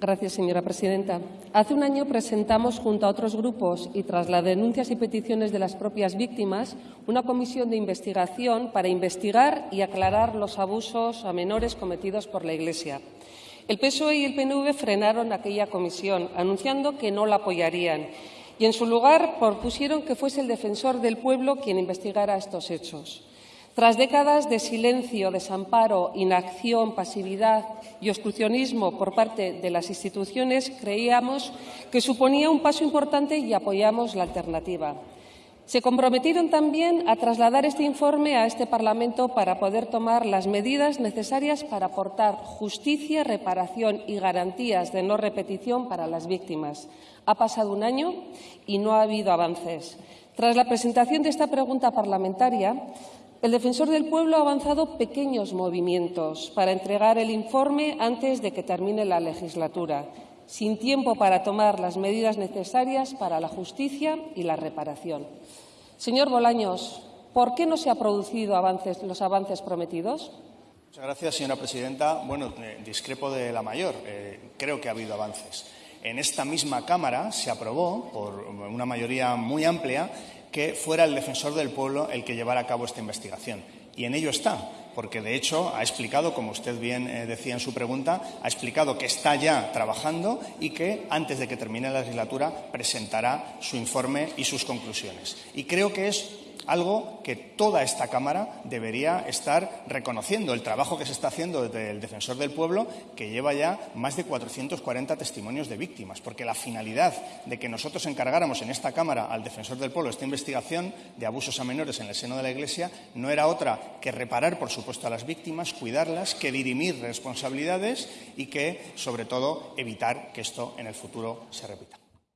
Gracias, señora presidenta. Hace un año presentamos, junto a otros grupos y tras las denuncias y peticiones de las propias víctimas, una comisión de investigación para investigar y aclarar los abusos a menores cometidos por la Iglesia. El PSOE y el PNV frenaron aquella comisión, anunciando que no la apoyarían y, en su lugar, propusieron que fuese el defensor del pueblo quien investigara estos hechos. Tras décadas de silencio, desamparo, inacción, pasividad y obstruccionismo por parte de las instituciones, creíamos que suponía un paso importante y apoyamos la alternativa. Se comprometieron también a trasladar este informe a este Parlamento para poder tomar las medidas necesarias para aportar justicia, reparación y garantías de no repetición para las víctimas. Ha pasado un año y no ha habido avances. Tras la presentación de esta pregunta parlamentaria, el defensor del pueblo ha avanzado pequeños movimientos para entregar el informe antes de que termine la legislatura, sin tiempo para tomar las medidas necesarias para la justicia y la reparación. Señor Bolaños, ¿por qué no se han producido los avances prometidos? Muchas gracias, señora presidenta. Bueno, eh, discrepo de la mayor. Eh, creo que ha habido avances. En esta misma Cámara se aprobó, por una mayoría muy amplia, que fuera el defensor del pueblo el que llevara a cabo esta investigación. Y en ello está, porque de hecho ha explicado, como usted bien eh, decía en su pregunta, ha explicado que está ya trabajando y que antes de que termine la legislatura presentará su informe y sus conclusiones. Y creo que es algo que toda esta Cámara debería estar reconociendo, el trabajo que se está haciendo desde el Defensor del Pueblo, que lleva ya más de 440 testimonios de víctimas, porque la finalidad de que nosotros encargáramos en esta Cámara al Defensor del Pueblo esta investigación de abusos a menores en el seno de la Iglesia no era otra que reparar, por supuesto, a las víctimas, cuidarlas, que dirimir responsabilidades y que, sobre todo, evitar que esto en el futuro se repita.